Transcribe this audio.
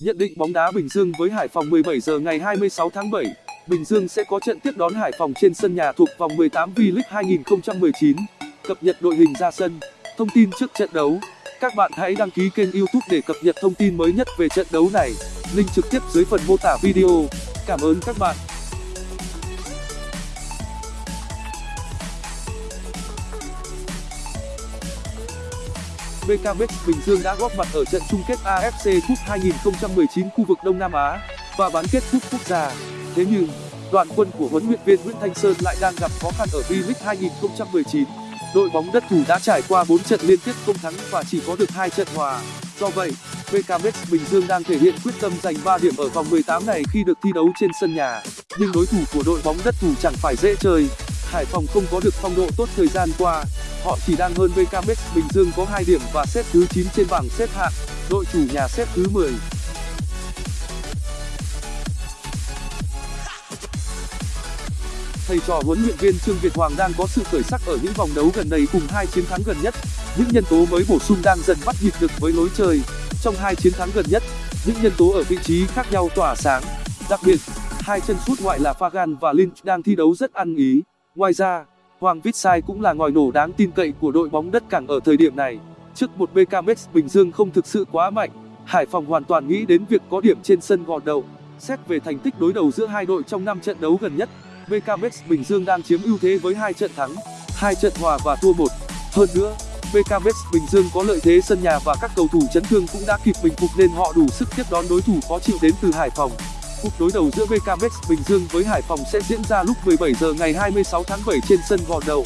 Nhận định bóng đá Bình Dương với Hải Phòng 17 giờ ngày 26 tháng 7. Bình Dương sẽ có trận tiếp đón Hải Phòng trên sân nhà thuộc vòng 18 V-League 2019. Cập nhật đội hình ra sân. Thông tin trước trận đấu. Các bạn hãy đăng ký kênh YouTube để cập nhật thông tin mới nhất về trận đấu này. Link trực tiếp dưới phần mô tả video. Cảm ơn các bạn. BKMX Bình Dương đã góp mặt ở trận chung kết AFC Cup 2019 khu vực Đông Nam Á và bán kết cúp quốc gia. Thế nhưng, đoàn quân của huấn luyện viên Nguyễn Thanh Sơn lại đang gặp khó khăn ở V-League 2019. Đội bóng đất thủ đã trải qua 4 trận liên tiếp không thắng và chỉ có được 2 trận hòa. Do vậy, BKMX Bình Dương đang thể hiện quyết tâm giành 3 điểm ở vòng 18 này khi được thi đấu trên sân nhà. Nhưng đối thủ của đội bóng đất thủ chẳng phải dễ chơi. Hải Phòng không có được phong độ tốt thời gian qua. Họ chỉ đang hơn BKMX Bình Dương có 2 điểm và xếp thứ 9 trên bảng xếp hạng. Đội chủ nhà xếp thứ 10. Thầy trò huấn luyện viên Trương Việt Hoàng đang có sự khởi sắc ở những vòng đấu gần đây cùng hai chiến thắng gần nhất. Những nhân tố mới bổ sung đang dần bắt nhịp được với lối chơi. Trong hai chiến thắng gần nhất, những nhân tố ở vị trí khác nhau tỏa sáng. Đặc biệt, hai chân sút ngoại là Fagan và Lynch đang thi đấu rất ăn ý. Ngoài ra, Hoàng Vitsai cũng là ngòi nổ đáng tin cậy của đội bóng đất cảng ở thời điểm này. Trước một BKMX Bình Dương không thực sự quá mạnh, Hải Phòng hoàn toàn nghĩ đến việc có điểm trên sân gọn đầu. Xét về thành tích đối đầu giữa hai đội trong 5 trận đấu gần nhất, BKMX Bình Dương đang chiếm ưu thế với hai trận thắng, hai trận hòa và thua một. Hơn nữa, BKMX Bình Dương có lợi thế sân nhà và các cầu thủ chấn thương cũng đã kịp bình phục nên họ đủ sức tiếp đón đối thủ khó chịu đến từ Hải Phòng. Cuộc đối đầu giữa BKMX Bình Dương với Hải Phòng sẽ diễn ra lúc 17 giờ ngày 26 tháng 7 trên sân Gò đầu.